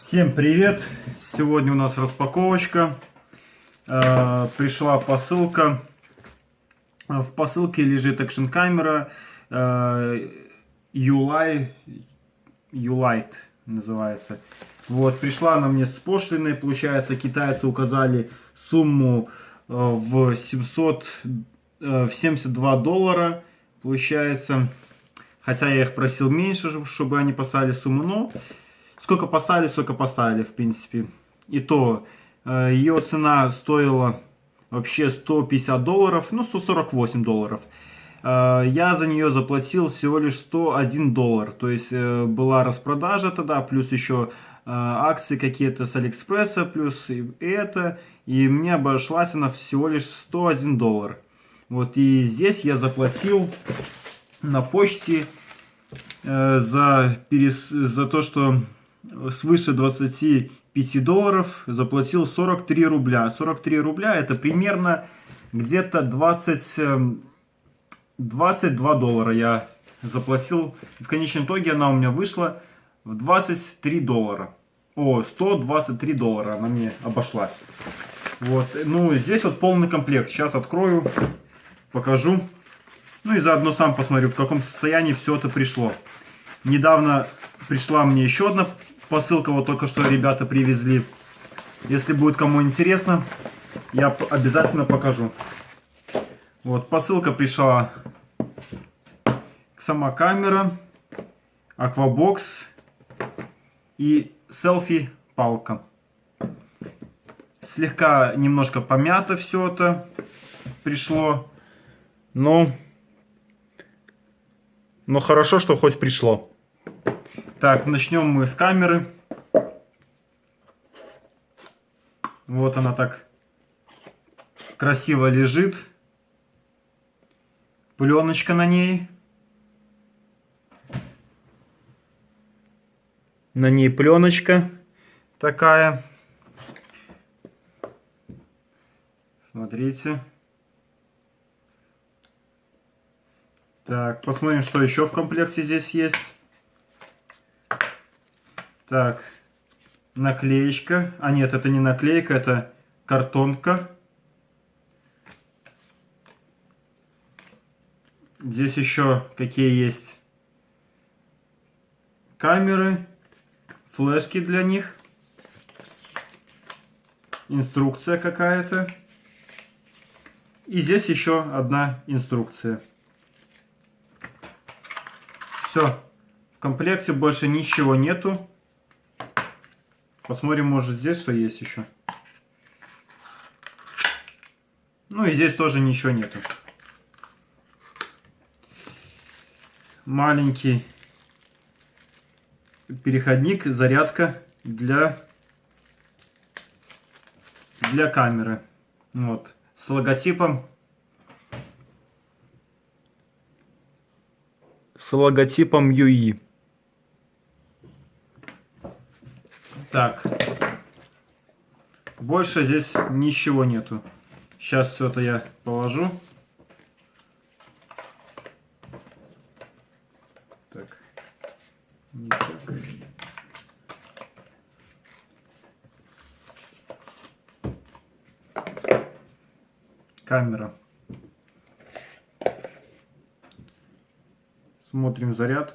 Всем привет! Сегодня у нас распаковочка. Э, пришла посылка. В посылке лежит экшн камера э, Ulight, Ulight называется. Вот, пришла она мне с пошлиной. Получается, китайцы указали сумму э, в 700, э, в 72 доллара. Получается, хотя я их просил меньше, чтобы они поставили сумму, но сколько поставили, сколько поставили, в принципе. И то, э, ее цена стоила вообще 150 долларов, ну 148 долларов. Э, я за нее заплатил всего лишь 101 доллар. То есть э, была распродажа тогда, плюс еще акции какие-то с Алиэкспресса, плюс и это. И мне обошлась она всего лишь 101 доллар. Вот и здесь я заплатил на почте за, перес... за то, что свыше 25 долларов заплатил 43 рубля. 43 рубля это примерно где-то 20, 22 эм, доллара я заплатил. В конечном итоге она у меня вышла в 23 доллара. О, 123 доллара она мне обошлась. Вот, ну здесь вот полный комплект. Сейчас открою, покажу. Ну и заодно сам посмотрю, в каком состоянии все это пришло. Недавно пришла мне еще одна Посылка вот только что ребята привезли. Если будет кому интересно, я обязательно покажу. Вот, посылка пришла. Сама камера, аквабокс и селфи-палка. Слегка немножко помято все это пришло. Но, но хорошо, что хоть пришло. Так, начнем мы с камеры. Вот она так красиво лежит. Пленочка на ней. На ней пленочка такая. Смотрите. Так, посмотрим, что еще в комплекте здесь есть. Так, наклеечка. А нет, это не наклейка, это картонка. Здесь еще какие есть камеры, флешки для них, инструкция какая-то. И здесь еще одна инструкция. Все. В комплекте больше ничего нету. Посмотрим, может здесь что есть еще. Ну и здесь тоже ничего нету. Маленький переходник, зарядка для, для камеры. Вот. С логотипом. С логотипом UI. Так. Больше здесь ничего нету. Сейчас все это я положу. Так. Так. Камера. Смотрим заряд.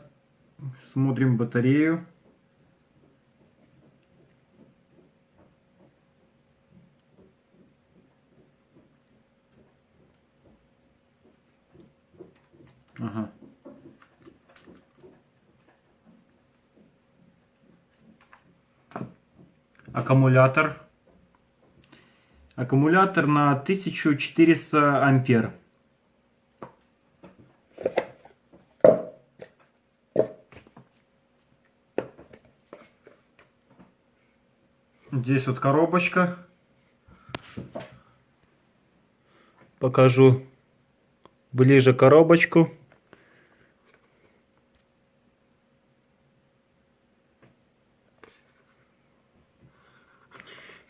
Смотрим батарею. Ага. Аккумулятор. Аккумулятор на 1400 ампер. Здесь вот коробочка. Покажу ближе коробочку.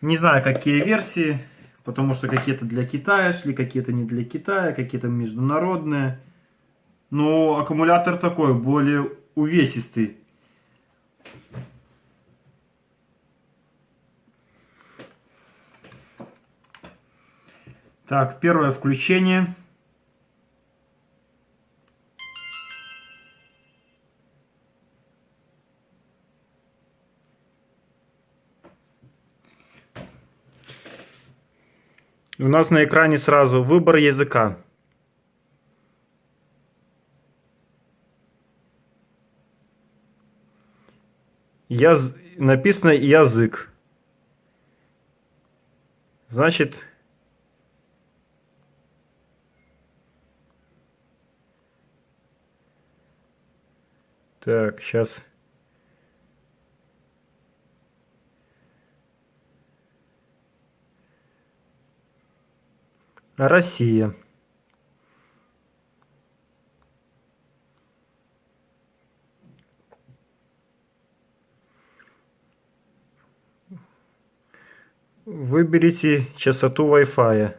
Не знаю, какие версии, потому что какие-то для Китая шли, какие-то не для Китая, какие-то международные. Но аккумулятор такой, более увесистый. Так, первое включение. У нас на экране сразу выбор языка. Яз... Написано язык. Значит, так, сейчас Россия. Выберите частоту Wi-Fi.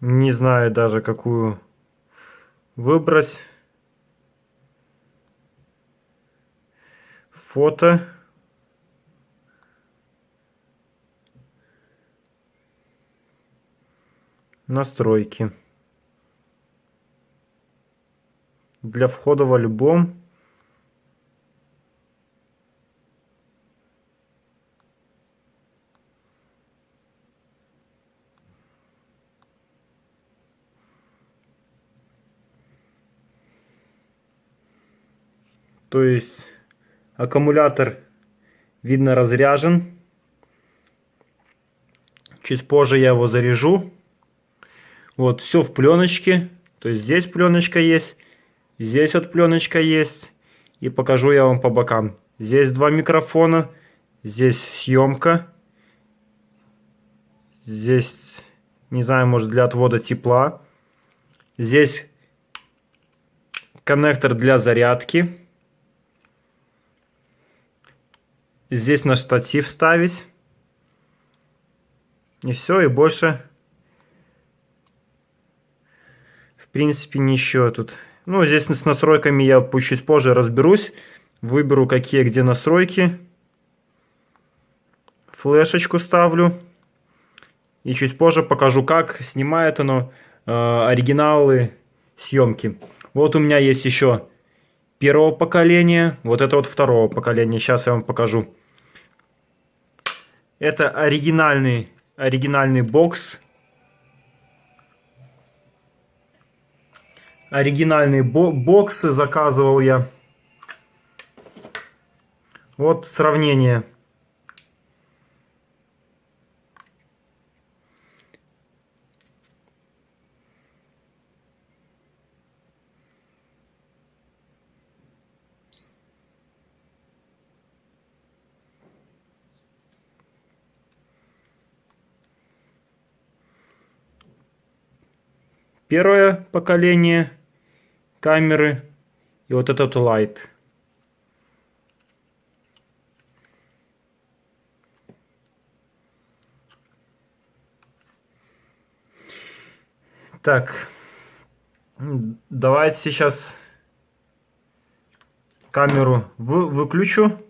Не знаю даже какую выбрать. Фото. Настройки. Для входа в альбом. То есть аккумулятор видно разряжен. Чуть позже я его заряжу. Вот, все в пленочке. То есть здесь пленочка есть, здесь вот пленочка есть. И покажу я вам по бокам. Здесь два микрофона, здесь съемка. Здесь, не знаю, может для отвода тепла. Здесь коннектор для зарядки. Здесь на штатив ставить. И все, и больше принципе, ничего тут. Ну, здесь с настройками я чуть позже разберусь. Выберу, какие где настройки. Флешечку ставлю. И чуть позже покажу, как снимает оно э, оригиналы съемки. Вот у меня есть еще первого поколения. Вот это вот второго поколения. Сейчас я вам покажу. Это оригинальный, оригинальный бокс оригинальные боксы заказывал я. Вот сравнение. Первое поколение камеры и вот этот light. Так, давайте сейчас камеру вы, выключу.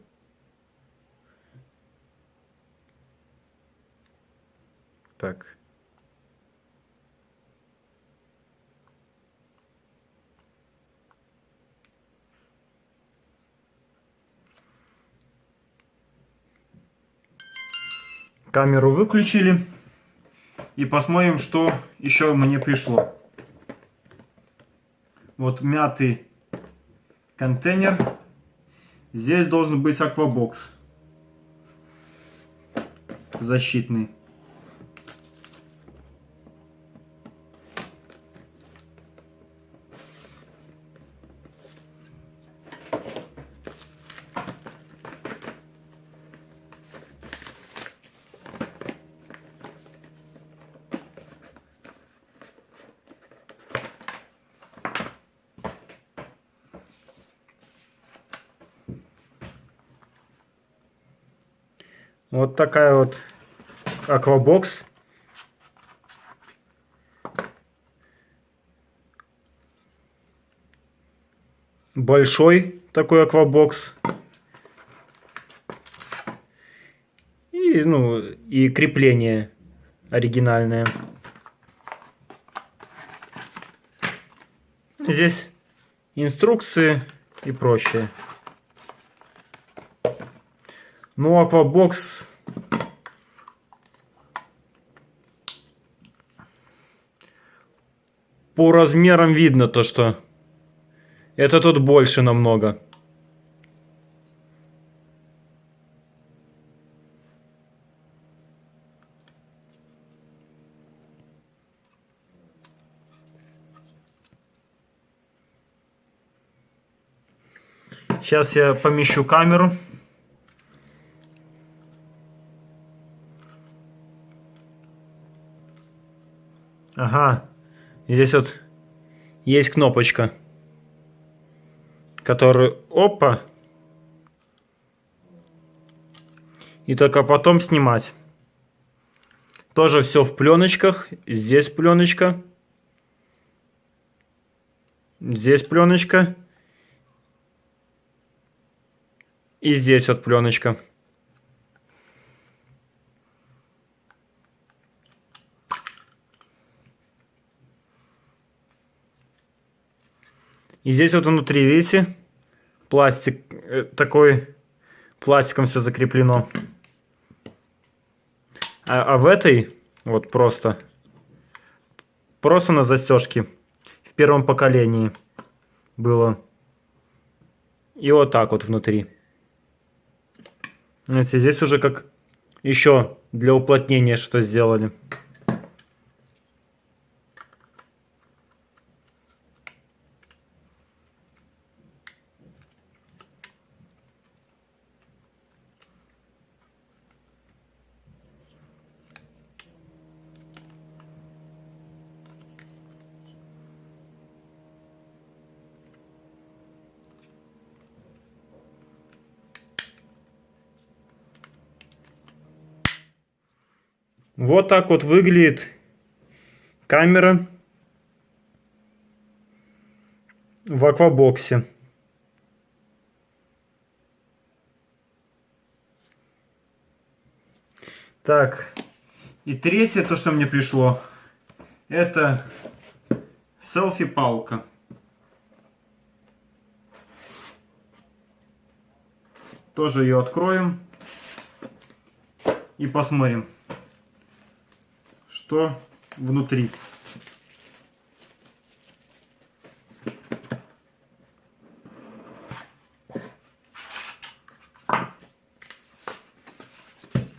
Так. Камеру выключили. И посмотрим, что еще мне пришло. Вот мятый контейнер. Здесь должен быть аквабокс. Защитный. Вот такая вот аквабокс. Большой такой аквабокс. И, ну, и крепление оригинальное. Здесь инструкции и прочее. Ну, аквабокс по размерам видно то, что это тут больше намного. Сейчас я помещу камеру. Ага. Здесь вот есть кнопочка, которую... Опа! И только потом снимать. Тоже все в пленочках. Здесь пленочка. Здесь пленочка. И здесь вот пленочка. И здесь вот внутри, видите, пластик э, такой, пластиком все закреплено. А, а в этой вот просто, просто на застежке в первом поколении было. И вот так вот внутри. Видите, здесь уже как еще для уплотнения что сделали. Вот так вот выглядит камера в аквабоксе. Так, и третье, то, что мне пришло, это селфи-палка. Тоже ее откроем и посмотрим что внутри.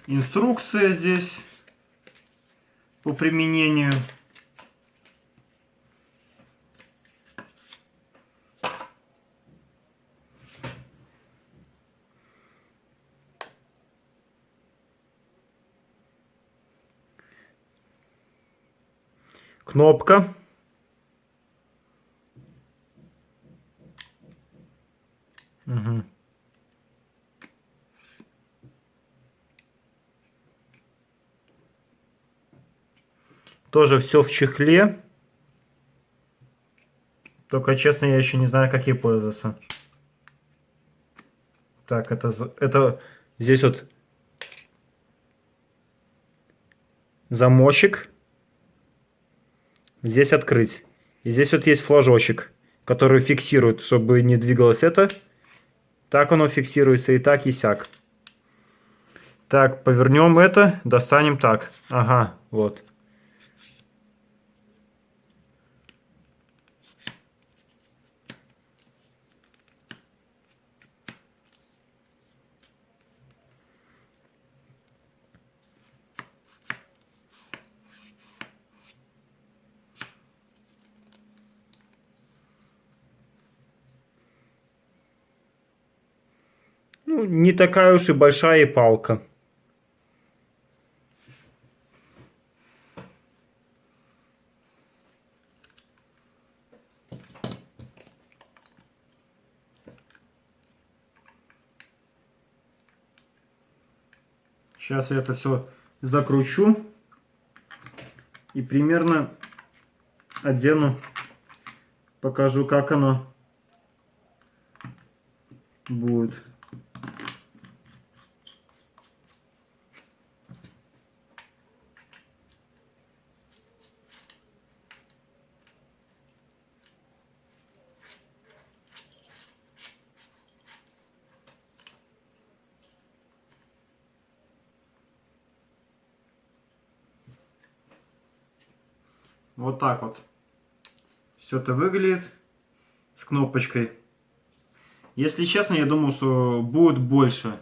Инструкция здесь по применению. Кнопка. Угу. Тоже все в чехле. Только, честно, я еще не знаю, как ей пользоваться. Так, это, это здесь вот замочек здесь открыть. И здесь вот есть флажочек, который фиксирует, чтобы не двигалось это. Так оно фиксируется и так, и сяк. Так, повернем это, достанем так. Ага, вот. Ну, не такая уж и большая палка. Сейчас я это все закручу и примерно одену, покажу, как оно будет. Вот так вот. Все это выглядит с кнопочкой. Если честно, я думал, что будет больше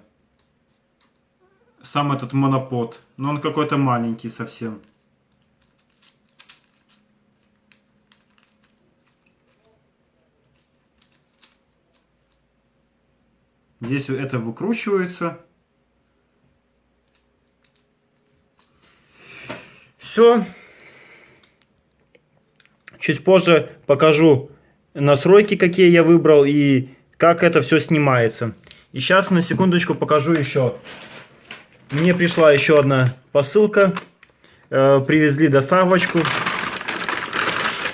сам этот монопод. Но он какой-то маленький совсем. Здесь это выкручивается. Все. Чуть позже покажу настройки, какие я выбрал и как это все снимается. И сейчас на секундочку покажу еще. Мне пришла еще одна посылка. Э, привезли доставочку.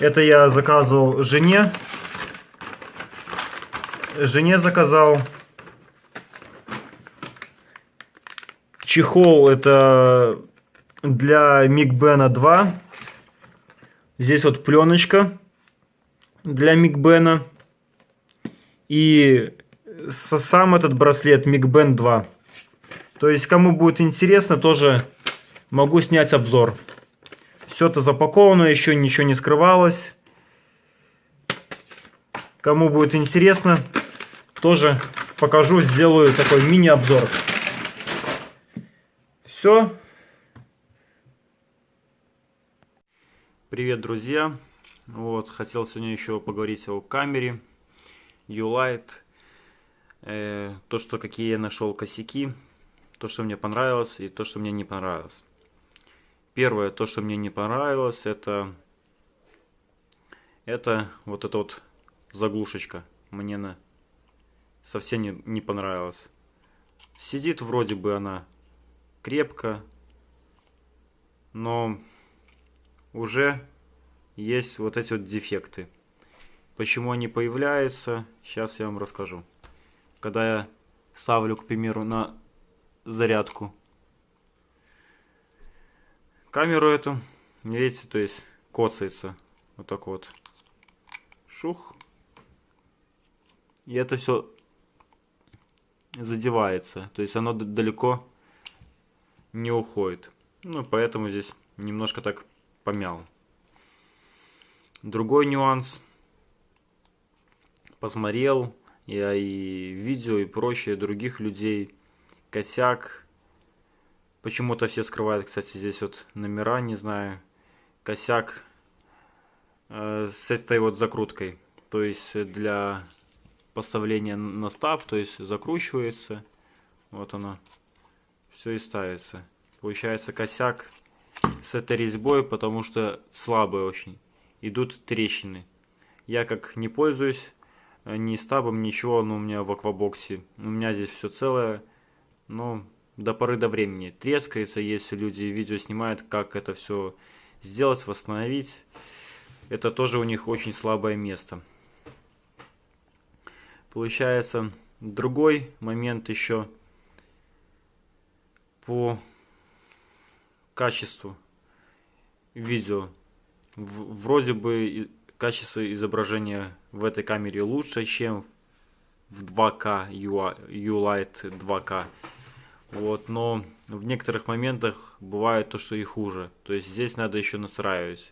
Это я заказывал жене. Жене заказал. Чехол это для Мигбена 2. Здесь вот пленочка для Мигбена. И сам этот браслет Мигбен 2. То есть, кому будет интересно, тоже могу снять обзор. Все это запаковано, еще ничего не скрывалось. Кому будет интересно, тоже покажу, сделаю такой мини-обзор. Все. Привет, друзья! Вот, хотел сегодня еще поговорить о камере Ulight. Э, то, что какие я нашел косяки, то, что мне понравилось и то, что мне не понравилось. Первое, то, что мне не понравилось, это, это вот эта вот заглушечка. Мне на совсем не, не понравилась. Сидит вроде бы она крепко, но уже есть вот эти вот дефекты. Почему они появляются, сейчас я вам расскажу. Когда я ставлю, к примеру, на зарядку камеру эту, видите, то есть коцается вот так вот. Шух. И это все задевается. То есть оно далеко не уходит. Ну, поэтому здесь немножко так помял. Другой нюанс. Посмотрел я и видео, и прочее других людей. Косяк. Почему-то все скрывают, кстати, здесь вот номера, не знаю. Косяк э, с этой вот закруткой. То есть для поставления на стаб, то есть закручивается. Вот оно. Все и ставится. Получается косяк с этой резьбой, потому что слабые очень. Идут трещины. Я как не пользуюсь э, ни стабом, ничего, но у меня в аквабоксе. У меня здесь все целое. Но до поры до времени. Трескается, если люди видео снимают, как это все сделать, восстановить. Это тоже у них очень слабое место. Получается, другой момент еще по качеству видео. Вроде бы качество изображения в этой камере лучше, чем в 2К, Ulight 2К. Вот, но в некоторых моментах бывает то, что и хуже. То есть здесь надо еще настраивать.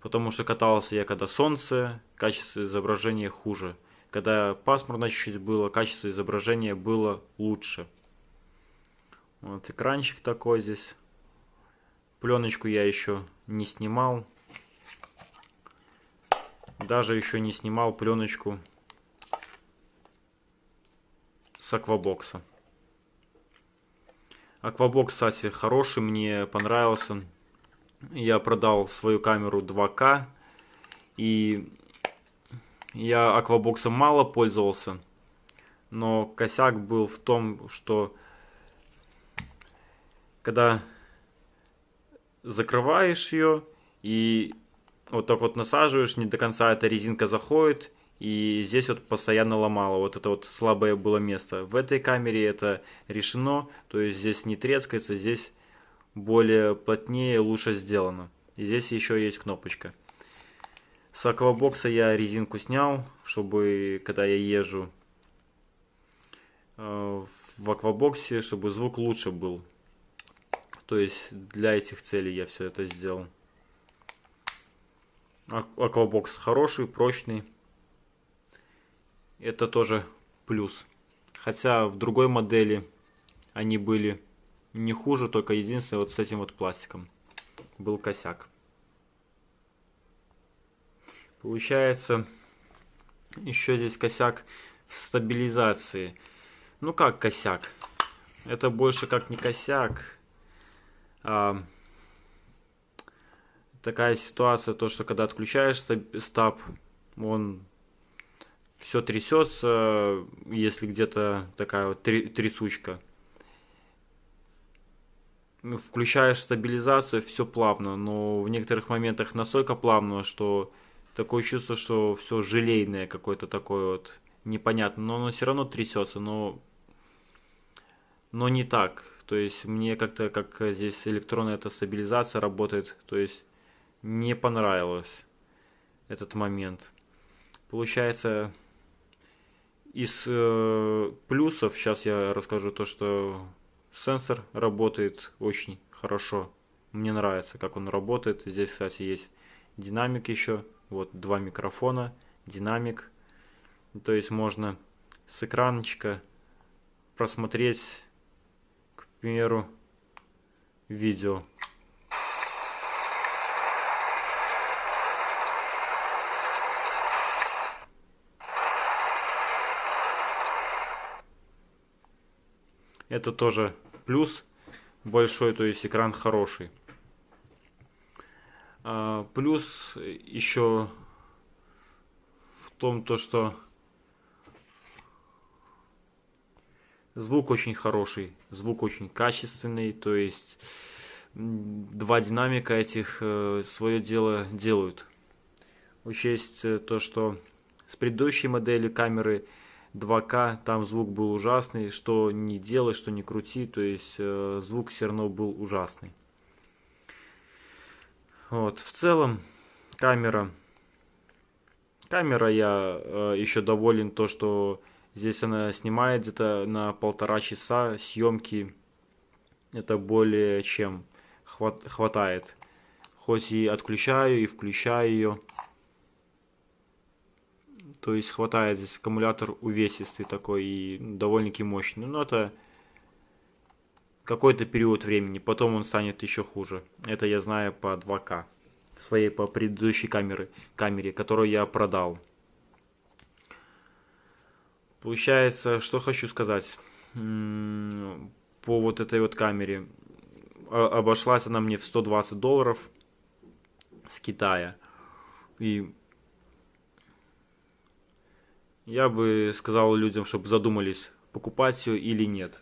Потому что катался я когда солнце, качество изображения хуже. Когда пасмурно чуть-чуть было, качество изображения было лучше. Вот экранчик такой здесь. Пленочку я еще не снимал. Даже еще не снимал пленочку с аквабокса. Аквабокс, кстати, хороший, мне понравился. Я продал свою камеру 2К. И я аквабоксом мало пользовался. Но косяк был в том, что когда закрываешь ее и вот так вот насаживаешь, не до конца эта резинка заходит, и здесь вот постоянно ломало, вот это вот слабое было место. В этой камере это решено, то есть здесь не трескается, здесь более плотнее, лучше сделано. И здесь еще есть кнопочка. С аквабокса я резинку снял, чтобы когда я езжу э, в аквабоксе, чтобы звук лучше был. То есть для этих целей я все это сделал. Аквабокс хороший, прочный. Это тоже плюс. Хотя в другой модели они были не хуже, только единственное вот с этим вот пластиком был косяк. Получается, еще здесь косяк в стабилизации. Ну как косяк? Это больше как не косяк. Такая ситуация, то что когда отключаешь стаб, он все трясется, если где-то такая вот трясучка. Включаешь стабилизацию, все плавно, но в некоторых моментах настолько плавно, что такое чувство, что все желейное какое-то такое вот непонятно, но оно все равно трясется, но но не так. То есть мне как-то как здесь электронная эта стабилизация работает, то есть не понравилось этот момент. Получается, из э, плюсов сейчас я расскажу то, что сенсор работает очень хорошо. Мне нравится, как он работает. Здесь, кстати, есть динамик еще. Вот два микрофона, динамик. То есть можно с экранчика просмотреть, к примеру, видео. Это тоже плюс большой, то есть экран хороший. А, плюс еще в том, то, что звук очень хороший, звук очень качественный, то есть два динамика этих э, свое дело делают. Учесть э, то, что с предыдущей модели камеры 2К, там звук был ужасный, что не делай, что не крути, то есть э, звук все равно был ужасный. Вот, в целом камера, камера я еще доволен то, что здесь она снимает где-то на полтора часа съемки, это более чем хват, хватает. Хоть и отключаю и включаю ее. То есть хватает здесь аккумулятор увесистый такой и довольно-таки мощный. Но это какой-то период времени. Потом он станет еще хуже. Это я знаю по 2К. Своей по предыдущей камеры, камере, которую я продал. Получается, что хочу сказать по вот этой вот камере. Обошлась она мне в 120 долларов с Китая. И я бы сказал людям, чтобы задумались, покупать ее или нет.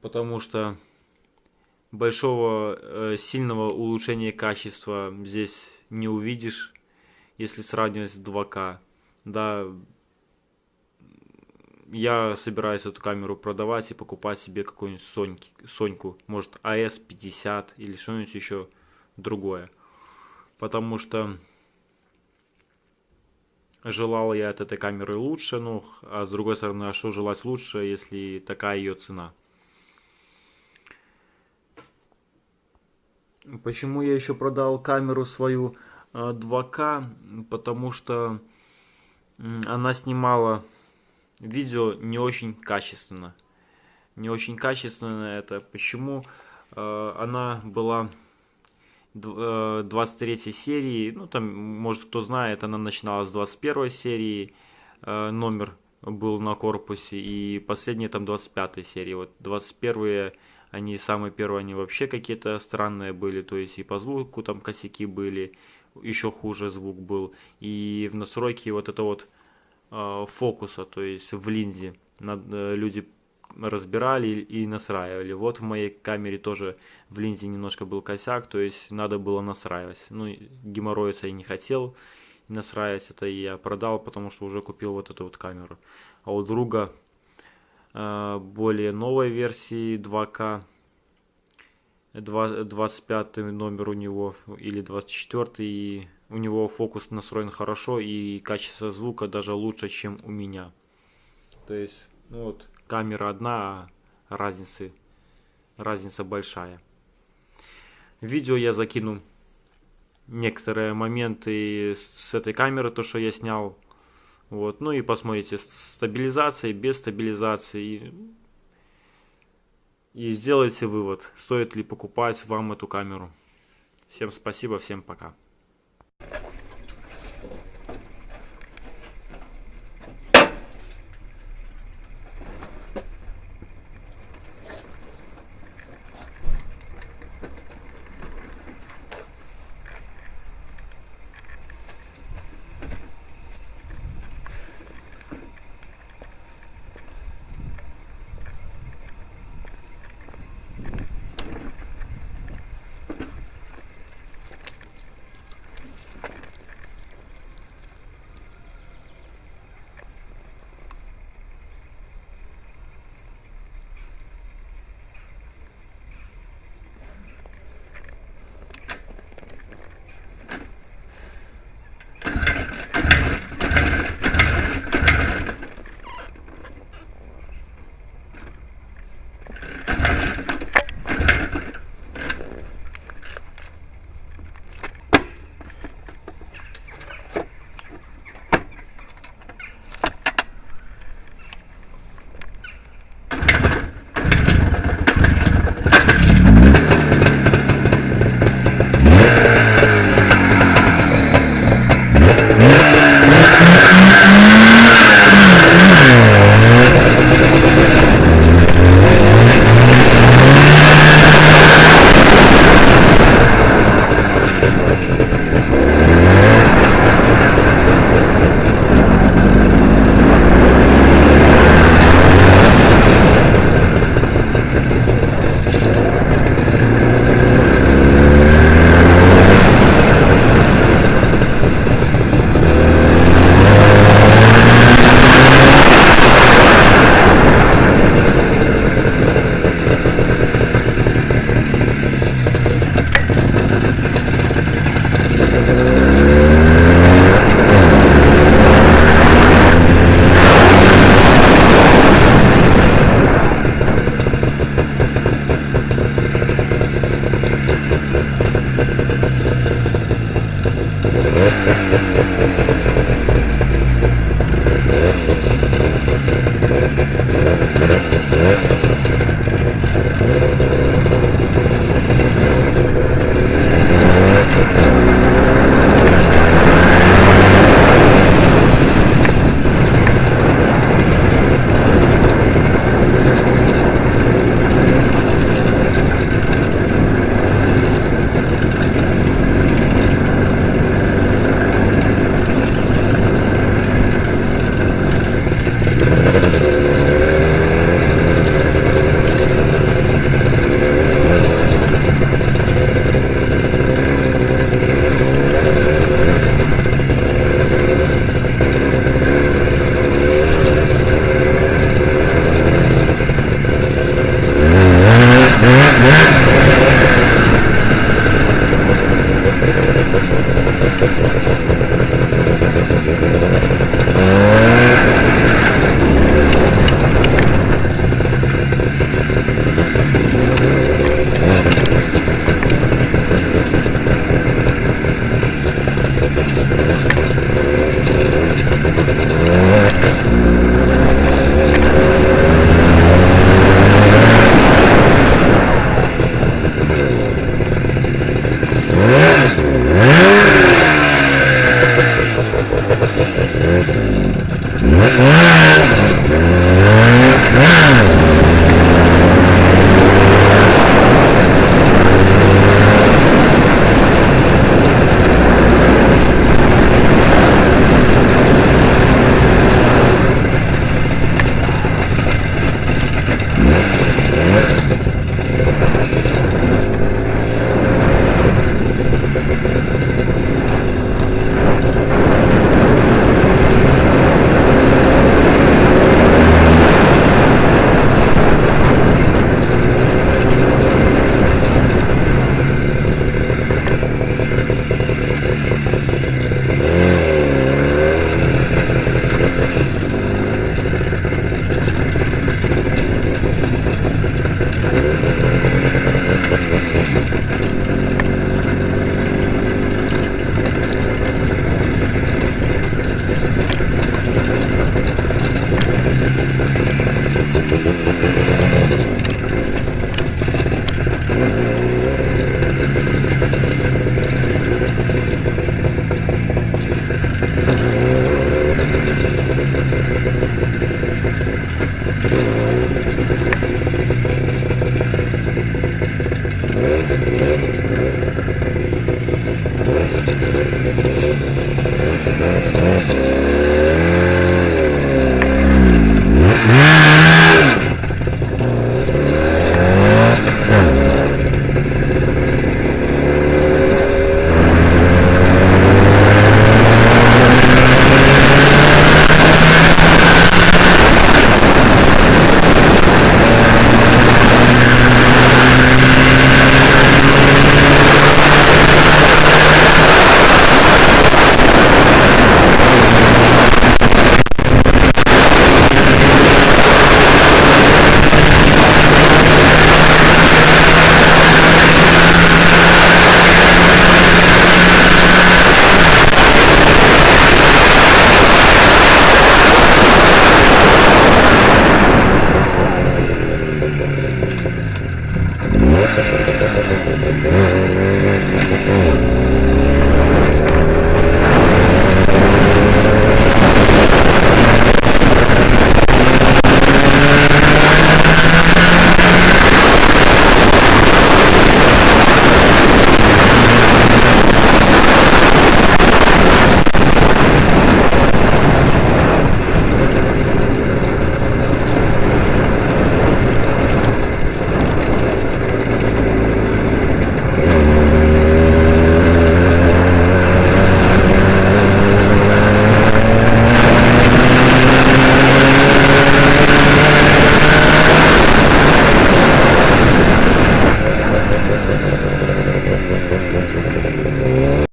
Потому что большого э, сильного улучшения качества здесь не увидишь, если сравнивать с 2К. Да, я собираюсь эту камеру продавать и покупать себе какую-нибудь Соньки, Соньку, может AS50 или что-нибудь еще другое. Потому что желал я от этой камеры лучше, ну, а с другой стороны, а что желать лучше, если такая ее цена? Почему я еще продал камеру свою 2К? А, Потому что она снимала видео не очень качественно. Не очень качественно это. Почему? А, она была 23 э, серии, ну там, может кто знает, она начиналась с 21 серии, э, номер был на корпусе, и последняя там 25 серии. Вот 21 они самые первые, они вообще какие-то странные были, то есть и по звуку там косяки были, еще хуже звук был, и в настройке вот это вот э, фокуса, то есть в линзе, э, люди разбирали и настраивали. Вот в моей камере тоже в линзе немножко был косяк, то есть надо было настраивать. Ну, геморроиться я не хотел настраивать, это я продал, потому что уже купил вот эту вот камеру. А у друга э, более новой версии 2К, 25 номер у него или 24 и у него фокус настроен хорошо и качество звука даже лучше, чем у меня. То есть, ну вот, камера одна, а разницы, разница большая. Видео я закину некоторые моменты с этой камеры, то, что я снял. Вот, ну и посмотрите, стабилизация, без стабилизации. И сделайте вывод, стоит ли покупать вам эту камеру. Всем спасибо, всем пока.